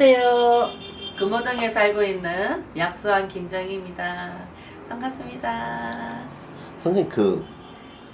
안녕하세요. 금호동에 살고 있는 약수한 김정희입니다. 반갑습니다. 선생님 그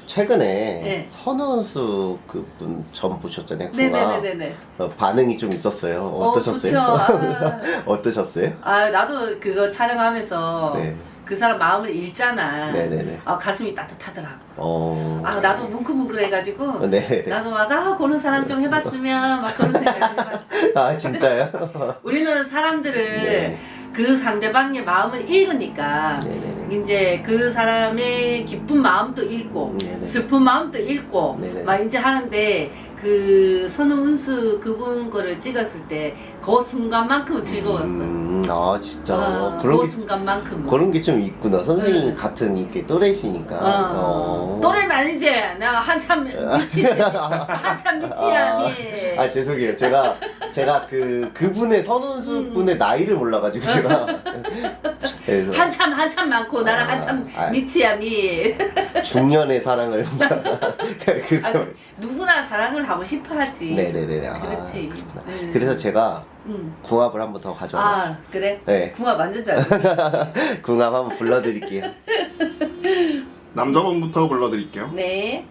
최근에 네. 선우은수 그분 전 보셨잖아요. 그가 네네네네. 어, 반응이 좀 있었어요. 어, 어떠셨어요? 좋죠. 아, 어떠셨어요? 아, 나도 그거 촬영하면서 네. 그 사람 마음을 읽잖아. 네네네. 아, 가슴이 따뜻하더라고. 어. 아, 나도 뭉클뭉클해가지고. 네. 나도 막, 아, 그런 사람 좀 해봤으면, 막 그런 생각 해봤지. 아 진짜요? 우리는 사람들을 네. 그 상대방의 마음을 읽으니까, 네네네. 이제 그 사람의 기쁜 마음도 읽고 네네. 슬픈 마음도 읽고 네네. 막 이제 하는데 그 선우은수 그분 거를 찍었을 때 그 순간만큼 즐거웠어. 음, 아 진짜 아, 그런 그 게 순간만큼. 그런 게 좀 있구나. 선생님 응. 같은 이렇게 또래시니까. 어. 어. 또래는 아니지. 내가 한참 미치지. 한참 미치야 미. 아 죄송해요. 제가 제가 그 그분의 선운수 음. 분의 나이를 몰라가지고 제가 그래서 한참 한참 많고 나는 아, 한참 아. 미치야 미. 중년의 사랑을 그 아, 그, 누구나 사랑을 하고 싶어하지. 네네네. 아, 그렇지. 음. 그래서 제가 음. 궁합을 한번 더 가져왔어요. 아 그래? 네, 궁합 완전 잘. 궁합 한번 불러드릴게요. 남자분부터 불러드릴게요. 네.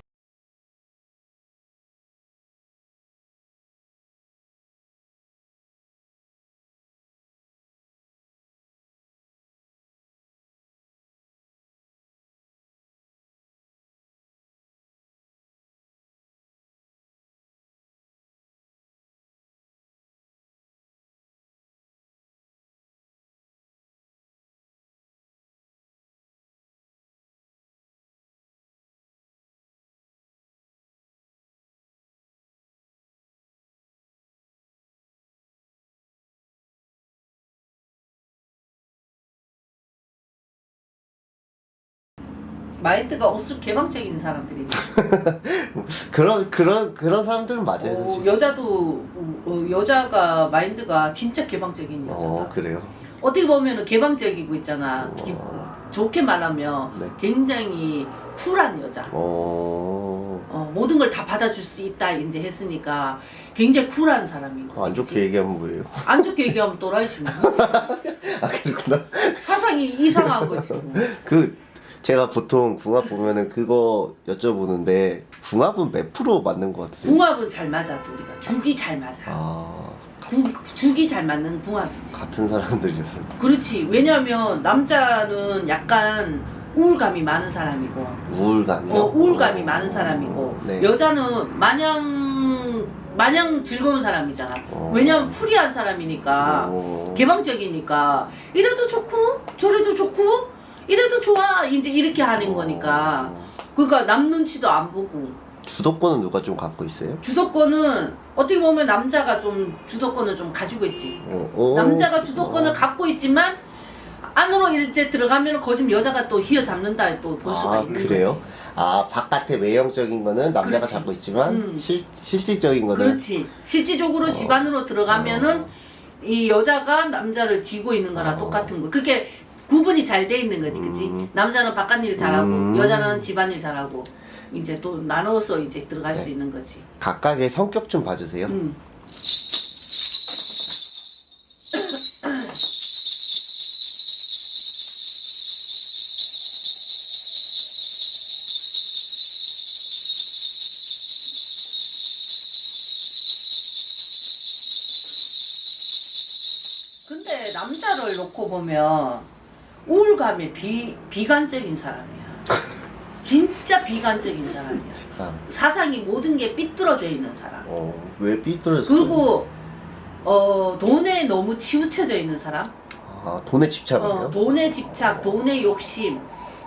마인드가 없을 개방적인 사람들이. 그런 그런 그런 사람들은 맞아요. 어. 여자도 어, 여자가 마인드가 진짜 개방적인 여자다. 어 그래요. 어떻게 보면은 개방적이고 있잖아. 기- 어. 좋게 말하면 네. 굉장히 쿨한 여자. 어. 어, 모든 걸 다 받아줄 수 있다 이제 했으니까 굉장히 쿨한 사람인 거지. 안 좋게 얘기하면 뭐예요? 안 좋게 얘기하면 또라이지 뭐. 아 그렇구나. 사상이 이상한 거지. 뭐. 그 제가 보통 궁합 보면은 그거 여쭤보는데 궁합은 몇 프로 맞는 것 같으세요? 궁합은 잘 맞아 또 우리가 죽이 잘 맞아. 아 구- 죽이 잘 맞는 궁합이지. 같은 사람들이요. 그렇지. 왜냐면 남자는 약간 우울감이 많은 사람이고, 우울감이요. 어, 우울감이 많은 사람이고, 네. 여자는 마냥 마냥 즐거운 사람이잖아. 어. 왜냐면 프리한 사람이니까, 어. 개방적이니까 이래도 좋고 저래도 좋고 이래도 좋아 이제 이렇게 하는 거니까. 어. 그러니까 남 눈치도 안 보고 주도권은 누가 좀 갖고 있어요? 주도권은 어떻게 보면 남자가 좀 주도권을 좀 가지고 있지. 어, 어. 남자가 주도권을 어. 갖고 있지만 안으로 이제 들어가면 거짓 여자가 또 휘어잡는다 또 볼 수가 아 있는 그래요? 거지. 아 바깥의 외형적인 거는 남자가 그렇지. 잡고 있지만 음. 실 실질적인 거는 그렇지. 실질적으로 어. 집 안으로 들어가면은 어. 이 여자가 남자를 지고 있는 거나 어. 똑같은 거. 그게 구분이 잘 돼 있는 거지, 그치? 음. 남자는 바깥 일 잘하고, 음. 여자는 집안일 잘하고, 이제 또 나눠서 이제 들어갈 수 네. 있는 거지. 각각의 성격 좀 봐주세요. 음. 근데 남자를 놓고 보면 우울감에 비, 비관적인 사람이야. 진짜 비관적인 사람이야. 아, 사상이 모든 게 삐뚤어져 있는 사람. 어, 왜 삐뚤었어요? 그리고 어, 돈에 너무 치우쳐져 있는 사람. 아, 돈에 집착을요? 어, 돈에 집착, 돈에 욕심.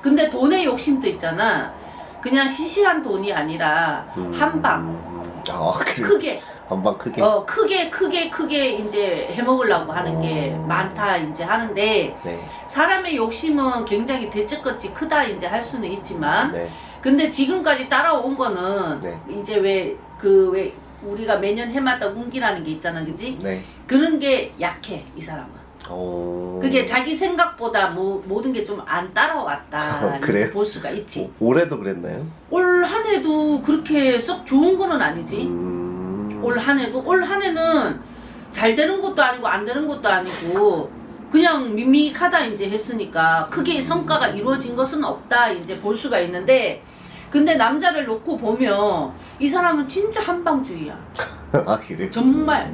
근데 돈의 욕심도 있잖아. 그냥 시시한 돈이 아니라 음. 한 방 아, 그래. 크게 한방 크게. 어 크게 크게 크게 이제 해먹으려고 하는 게 어. 많다 이제 하는데 네, 사람의 욕심은 굉장히 대책같이 크다 이제 할 수는 있지만 네, 근데 지금까지 따라온 거는 네. 이제 왜 그 왜 우리가 매년 해마다 운기라는 게 있잖아 그지 네. 그런 게 약해 이 사람은 어. 그게 자기 생각보다 뭐, 모든 게 좀 안 따라왔다 어, 그래요? 볼 수가 있지 오- 올해도 그랬나요? 올 한 해도 그렇게 썩 좋은 거는 아니지 음. 올 한 해도 올 한 해는 잘 되는 것도 아니고 안 되는 것도 아니고 그냥 밋밋하다 이제 했으니까 크게 성과가 이루어진 것은 없다 이제 볼 수가 있는데 근데 남자를 놓고 보면 이 사람은 진짜 한방주의야. 아 그래? 정말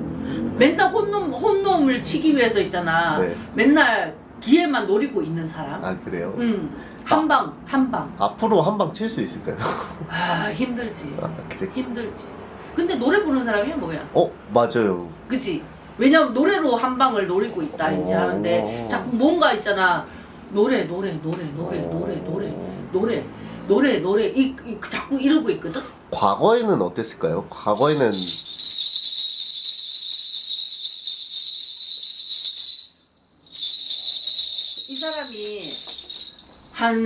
맨날 혼놈 혼놈을 치기 위해서 있잖아. 네. 맨날 기회만 노리고 있는 사람. 아 그래요? 응. 한방 한방. 앞으로 한방 칠 수 있을까요? 아 힘들지. 아 그래? 힘들지. 근데 노래 부르는 사람이 뭐야? 어 맞아요. 그치? 왜냐면 노래로 한 방을 노리고 있다 이제 오. 하는데 자꾸 뭔가 있잖아 노래 노래 노래 노래 노래 노래 노래 노래 노래 이, 이 자꾸 이러고 있거든. 과거에는 어땠을까요? 과거에는 이 사람이 한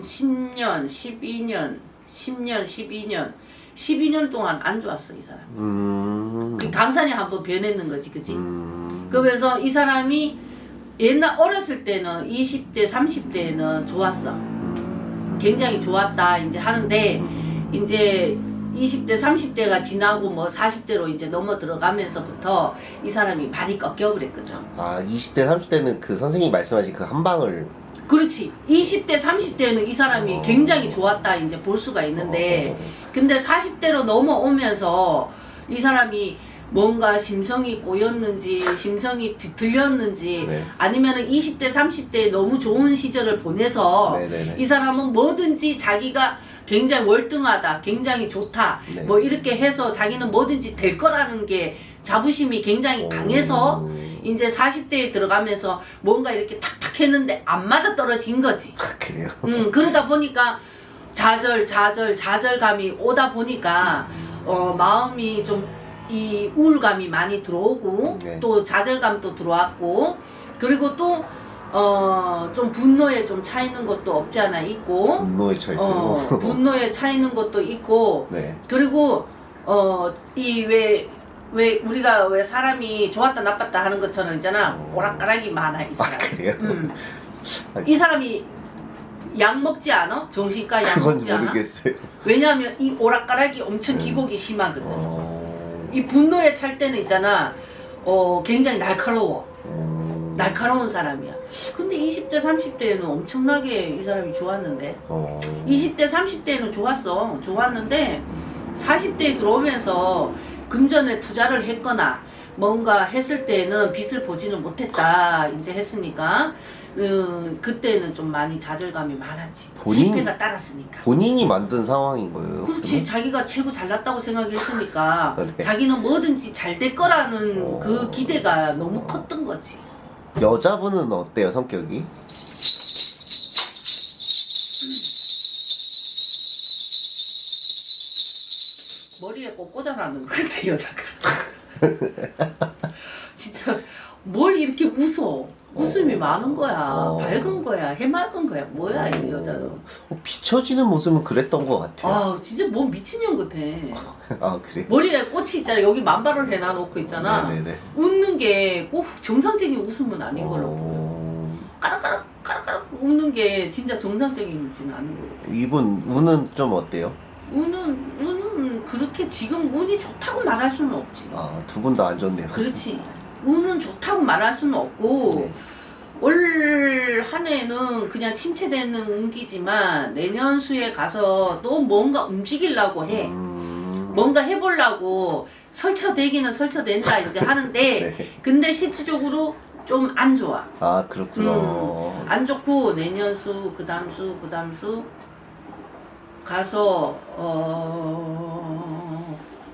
10년, 12년, 10년, 12년, 12년 동안 안 좋았어 이 사람. 음. 그 강산이 한번 변했는 거지, 그지? 음. 그래서 이 사람이 옛날 어렸을 때는 20대, 30대에는 좋았어. 굉장히 좋았다 이제 하는데 이제 20대, 30대가 지나고 뭐 40대로 이제 넘어 들어가면서부터 이 사람이 많이 꺾여버렸거든. 아 20대 30대는 그 선생님이 말씀하신 그 한 방을 그렇지. 20대, 30대는 이 사람이 어. 굉장히 좋았다 이제 볼 수가 있는데 근데 40대로 넘어오면서 이 사람이 뭔가 심성이 꼬였는지 심성이 뒤틀렸는지 네. 아니면 은 20대, 30대에 너무 좋은 시절을 보내서 네네네. 이 사람은 뭐든지 자기가 굉장히 월등하다, 굉장히 좋다, 네. 뭐 이렇게 해서 자기는 뭐든지 될 거라는 게 자부심이 굉장히 강해서 음. 이제 40대에 들어가면서 뭔가 이렇게 탁탁 했는데 안 맞아 떨어진 거지. 아, 그래요? 음, 그러다 보니까 좌절, 좌절, 좌절감이 오다 보니까 어, 마음이 좀 이 우울감이 많이 들어오고 네. 또 좌절감도 들어왔고 그리고 또 어, 좀 분노에 좀차 있는 것도 없지 않아 있고 분노에 차 있어요. 어, 분노에 차 있는 것도 있고 네. 그리고 어 이왜 왜 우리가 왜 사람이 좋았다 나빴다 하는 것처럼 있잖아 오락가락이 많아 이아 사람. 그래요? 음. 이 사람이 약 먹지 않아? 정신과 약 먹지 않아? 모르겠어요. 왜냐하면 이 오락가락이 엄청 음. 기복이 심하거든. 어... 이 분노에 찰 때는 있잖아. 어 굉장히 날카로워. 음... 날카로운 사람이야. 근데 20대 30대에는 엄청나게 이 사람이 좋았는데 어... 20대 30대에는 좋았어. 좋았는데 40대에 들어오면서 금전에 투자를 했거나 뭔가 했을 때는 빚을 보지는 못했다 이제 했으니까 음, 그때는 좀 많이 좌절감이 많았지 본인- 실패가 따랐으니까 본인이 만든 상황인 거예요. 그렇지 자기가 최고 잘났다고 생각했으니까 네. 자기는 뭐든지 잘 될 거라는 어. 그 기대가 너무 컸던 거지 그러면? 여자분은 어때요 성격이? 머리에 꼭 꽂아놨는 것 같아 여자가 진짜 뭘 이렇게 웃어 웃음이 어. 많은 거야 어. 밝은 거야 해맑은 거야 뭐야 이 여자는 어, 비춰지는 모습은 그랬던 것 같아요. 아 진짜 뭐 미친년 같아 아, 그래? 머리에 꽃이 있잖아 여기 만발을 해놔놓고 있잖아 네네네. 웃는 게 꼭 정상적인 웃음은 아닌 걸로 보여 어... 까락까락 까락까락 웃는 게 진짜 정상적이지는 않은 거 같아 이분 운은 좀 어때요? 운은 운은 그렇게 지금 운이 좋다고 말할 수는 없지 아, 두 분 다 안 좋네요. 그렇지 운은 좋다고 말할 수는 없고 네. 올한 해는 그냥 침체되는 운기지만 내년 수에 가서 또 뭔가 움직이려고 해. 음... 뭔가 해보려고 설쳐대기는 설쳐댄다 이제 하는데 네. 근데 실질적으로 좀 안 좋아. 아, 그렇구나. 음. 안 좋고 내년 수, 그 다음 수, 그 다음 수 가서 어...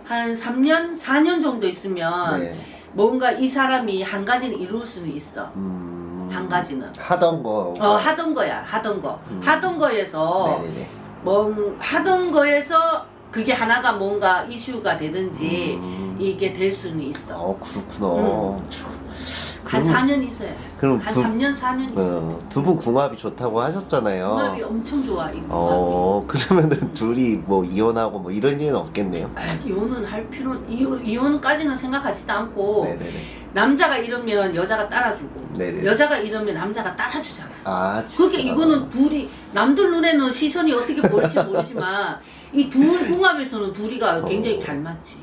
한 3년, 4년 정도 있으면 네. 뭔가 이 사람이 한 가지는 이룰 수는 있어. 음... 한 가지는. 하던 거. 어, 하던 거야, 하던 거. 음. 하던 거에서, 네네네. 뭐, 하던 거에서 그게 하나가 뭔가 이슈가 되든지 음... 이게 될 수는 있어. 어, 그렇구나. 한 그럼- 4년 있어야 돼. 그럼 한 두, 3년, 4년 있어. 어, 두분 궁합이 좋다고 하셨잖아요. 궁합이 엄청 좋아, 이 궁합이. 어, 그러면은 둘이 뭐 이혼하고 뭐 이런 일은 없겠네요. 아, 이혼은 할 필요, 이혼, 이혼까지는 생각하지도 않고, 네네네. 남자가 이러면 여자가 따라주고, 네네. 여자가 이러면 남자가 따라주잖아. 아, 진짜. 그게 이거는 둘이 남들 눈에는 시선이 어떻게 보일지 모르지만 이 둘 궁합에서는 둘이가 굉장히 어. 잘 맞지.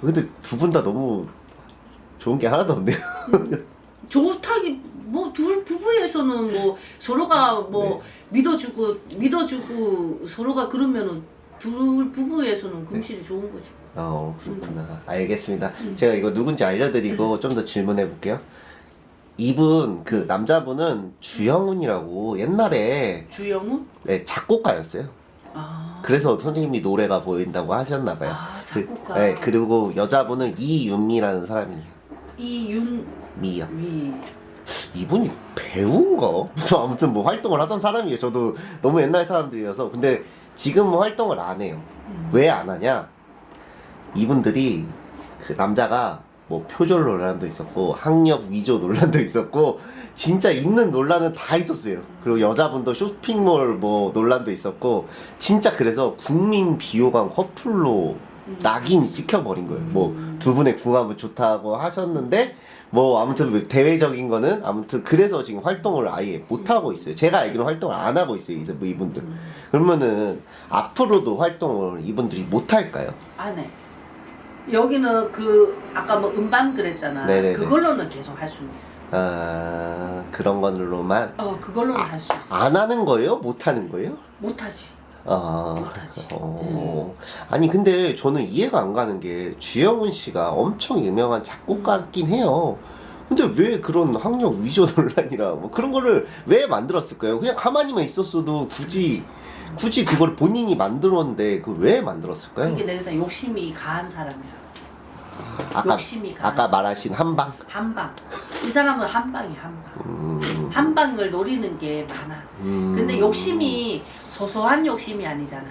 근데 두 분 다 너무 좋은 게 하나도 없네요. 좋다기 뭐 둘 부부에서는 뭐 서로가 뭐 믿어주고 믿어주고 서로가 그러면은 둘 부부에서는 금실이 좋은 거지. 어 그렇구나. 알겠습니다. 음. 제가 이거 누군지 알려드리고 좀더 질문해 볼게요. 이분 그 남자분은 주영훈이라고 옛날에 주영훈? 네, 작곡가였어요. 아, 그래서 선생님이 노래가 보인다고 하셨나 봐요. 아 그, 작곡가. 네, 그리고 여자분은 이윤미라는 사람이에요. 이윤미. 미요. 이분이 배우인가? 무슨 아무튼 뭐 활동을 하던 사람이에요. 저도 너무 옛날 사람들이어서. 근데 지금은 활동을 안 해요. 음. 왜안 하냐? 이분들이 그 남자가 뭐 표절 논란도 있었고 학력 위조 논란도 있었고 진짜 있는 논란은 다 있었어요. 그리고 여자분도 쇼핑몰 뭐 논란도 있었고 진짜 그래서 국민 비호감 커플로 음. 낙인 찍혀버린 거예요. 뭐 두 분의 궁합은 좋다고 하셨는데 뭐 아무튼 대외적인 거는 아무튼 그래서 지금 활동을 아예 못 하고 있어요. 제가 알기로 활동을 안 하고 있어요. 이제 뭐 이분들. 음. 그러면은 앞으로도 활동을 이분들이 못 할까요? 안 해. 여기는 그 아까 뭐 음반 그랬잖아. 네네네. 그걸로는 계속 할 수는 있어. 아 그런 걸로만 어, 그걸로는 할수 있어. 안 하는 거예요? 못 하는 거예요? 못 하지. 아, 못하지. 어. 아니 근데 저는 이해가 안 가는 게 주영훈 씨가 엄청 유명한 작곡가긴 해요. 근데 왜 그런 학력 위조 논란이라 뭐 그런 거를 왜 만들었을까요? 그냥 가만히만 있었어도 굳이 굳이 그걸 본인이 만들었는데 그 왜 만들었을까요? 그게 내가 욕심이 가한 사람이야. 아까 욕심이 가한 아까 말하신 한방. 한방. 이 사람은 한방이 한방. 음, 한방을 노리는 게 많아. 음. 근데 욕심이 소소한 욕심이 아니잖아.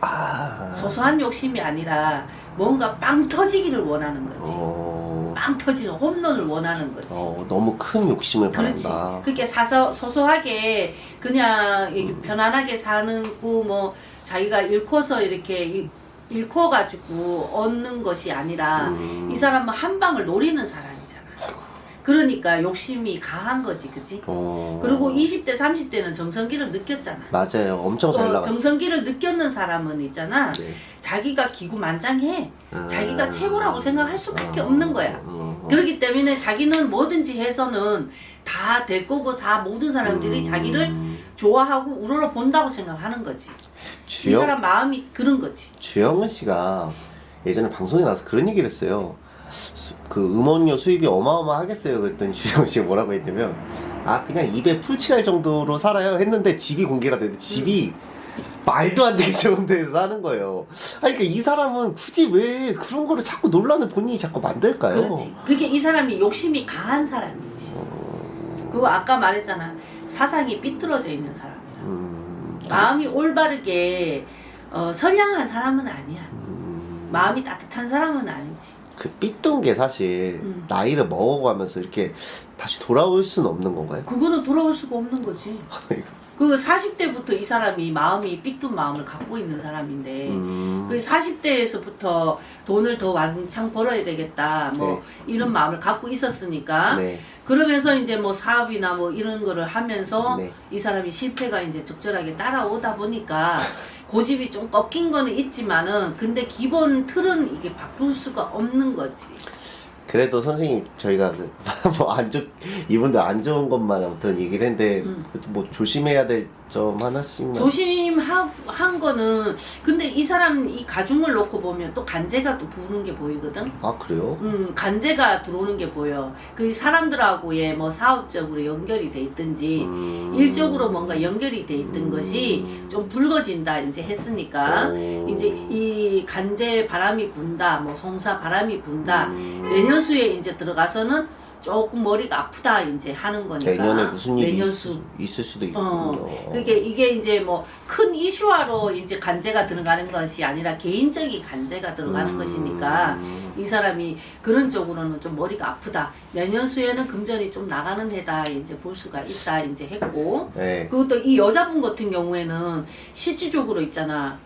아. 소소한 욕심이 아니라 뭔가 빵 터지기를 원하는 거지. 어, 빵 터지는 홈런을 원하는 거지. 어, 너무 큰 욕심을 그렇지. 바란다. 그렇게 사서 소소하게 그냥 이 편안하게 사는 거뭐 자기가 잃고서 이렇게 이- 잃고 가지고 얻는 것이 아니라 음. 이 사람은 한 방을 노리는 사람이잖아. 그러니까 욕심이 가한 거지, 그지? 어. 그리고 20대, 30대는 정성기를 느꼈잖아. 맞아요. 엄청 잘 어, 나갔어. 정성기를 느꼈는 사람은 있잖아. 네. 자기가 기구만장해. 아. 자기가 최고라고 생각할 수밖에 없는 거야. 음, 음. 그렇기 때문에 자기는 뭐든지 해서는 다 될 거고 다 모든 사람들이 음. 자기를 좋아하고 우러러 본다고 생각하는 거지. 이 주영, 사람 마음이 그런 거지. 주영은 씨가 예전에 방송에 나와서 그런 얘기를 했어요. 수- 그 음원료 수입이 어마어마하겠어요. 그랬더니 주영 씨가 뭐라고 했냐면, 아, 그냥 입에 풀칠할 정도로 살아요. 했는데 집이 공개가 됐는데 집이 말도 안 되게 좋은 데서 사는 거예요. 아니, 그러니까 이 사람은 굳이 왜 그런 거를 자꾸 논란을 본인이 자꾸 만들까요? 그렇지. 그게 이 사람이 욕심이 강한 사람이지. 그거 아까 말했잖아. 사상이 삐뚤어져 있는 사람이야. 음, 마음이 올바르게 어, 선량한 사람은 아니야. 음, 마음이 따뜻한 사람은 아니지. 그 삐뚤은 게 사실 음. 나이를 먹어가면서 이렇게 다시 돌아올 수는 없는 건가요? 그거는 돌아올 수가 없는 거지. 그 40대부터 이 사람이 마음이 삐뚤 마음을 갖고 있는 사람인데 음, 그 40대에서부터 돈을 더 왕창 벌어야 되겠다 뭐 이런 마음을 갖고 있었으니까 네, 그러면서 이제 뭐 사업이나 뭐 이런 거를 하면서 네. 이 사람이 실패가 이제 적절하게 따라오다 보니까 고집이 좀 꺾인 거는 있지만은 근데 기본 틀은 이게 바꿀 수가 없는 거지. 그래도 선생님 저희가 뭐안 좋, 이분들 안 좋은 것만 아무튼 얘기를 했는데 음. 뭐 조심해야 될 점 하나씩만 조심한 거는 근데 이 사람 이 가중을 놓고 보면 또 간제가 또 부는 게 보이거든. 아 그래요? 음, 간제가 들어오는 게 보여. 그 사람들하고의 뭐 사업적으로 연결이 돼 있든지 음. 일적으로 뭔가 연결이 돼 있던 음. 것이 좀 붉어진다 이제 했으니까 오. 이제 이 간제 바람이 분다, 뭐 송사 바람이 분다. 음. 내년수에 이제 들어가서는 조금 머리가 아프다 이제 하는 거니까. 내년에 무슨 일이 내년수. 있, 있을 수도 있군요. 어, 그게 이게 이제 뭐 큰 이슈화로 이제 간제가 들어가는 것이 아니라 개인적인 간제가 들어가는 음. 것이니까 이 사람이 그런 쪽으로는 좀 머리가 아프다. 내년 수에는 금전이 좀 나가는 해다 이제 볼 수가 있다 이제 했고 네. 그것도 이 여자분 같은 경우에는 실질적으로 있잖아.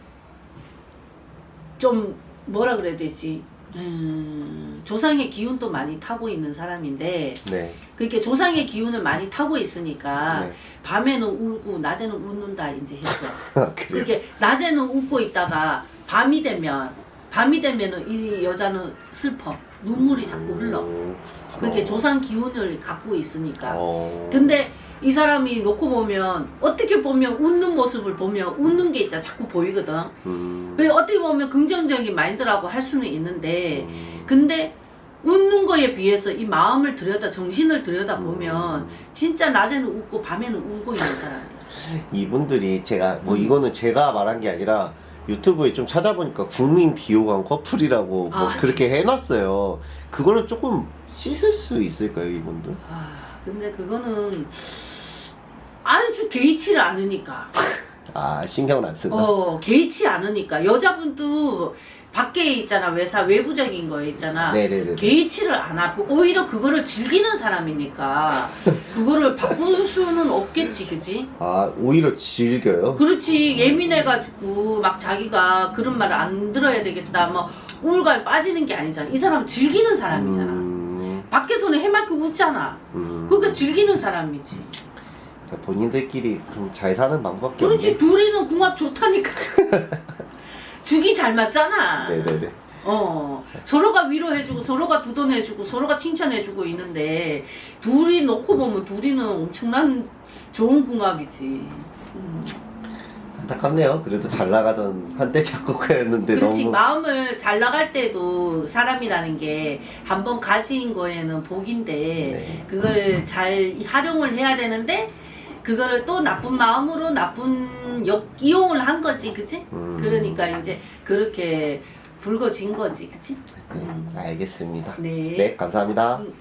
좀 뭐라 그래야 되지? 음, 조상의 기운도 많이 타고 있는 사람인데 네. 그렇게 조상의 기운을 많이 타고 있으니까 네. 밤에는 울고 낮에는 웃는다 이제 했어. 그래요. 그게 낮에는 웃고 있다가 밤이 되면 밤이 되면은 이 여자는 슬퍼 눈물이 자꾸 흘러 음, 그게. 조상 기운을 갖고 있으니까 어. 근데 이 사람이 놓고 보면 어떻게 보면 웃는 모습을 보면 웃는 게 있잖아 자꾸 보이거든 음. 그 어떻게 보면 긍정적인 마인드라고 할 수는 있는데 음. 근데 웃는 거에 비해서 이 마음을 들여다 정신을 들여다 보면 진짜 낮에는 웃고 밤에는 울고 있는 사람이야 이분들이 제가 뭐 음. 이거는 제가 말한 게 아니라 유튜브에 좀 찾아보니까 국민 비호감 커플이라고 뭐 아, 그렇게 해놨어요. 그거를 조금 씻을 수 있을까요, 이분들? 아 근데 그거는 아주 개의치를 않으니까 아 신경을 안 쓴다. 어 개의치 않으니까 여자분도 밖에 있잖아 외사 외부적인 거 있잖아 네네네. 개의치를 안 하고 오히려 그거를 즐기는 사람이니까 그거를 바꿀 수는 없겠지 그지? 아 오히려 즐겨요. 그렇지 예민해가지고 막 자기가 그런 말을 안 들어야 되겠다 뭐 우울감에 빠지는 게 아니잖아 이 사람은 즐기는 사람이잖아 음, 밖에서는 해맑게 웃잖아 음. 그러니까 즐기는 사람이지 본인들끼리 좀 잘 사는 방법밖에 그렇지 없네. 둘이는 궁합 좋다니까 죽이 잘 맞잖아 네네네. 어 서로가 위로해주고 서로가 두돈해주고 서로가 칭찬해주고 있는데 둘이 놓고 보면 둘이는 엄청난 좋은 궁합이지 음. 안타깝네요. 그래도 잘 나가던 한때 작곡가였는데 그렇지 너무 마음을 잘 나갈 때도 사람이라는 게 한 번 가진 거에는 복인데 네. 그걸 잘 활용을 해야 되는데 그거를 또 나쁜 마음으로 나쁜 역 이용을 한 거지 그치? 음. 그러니까 이제 그렇게 불거진 거지 그치? 네, 알겠습니다. 네. 네, 감사합니다. 음.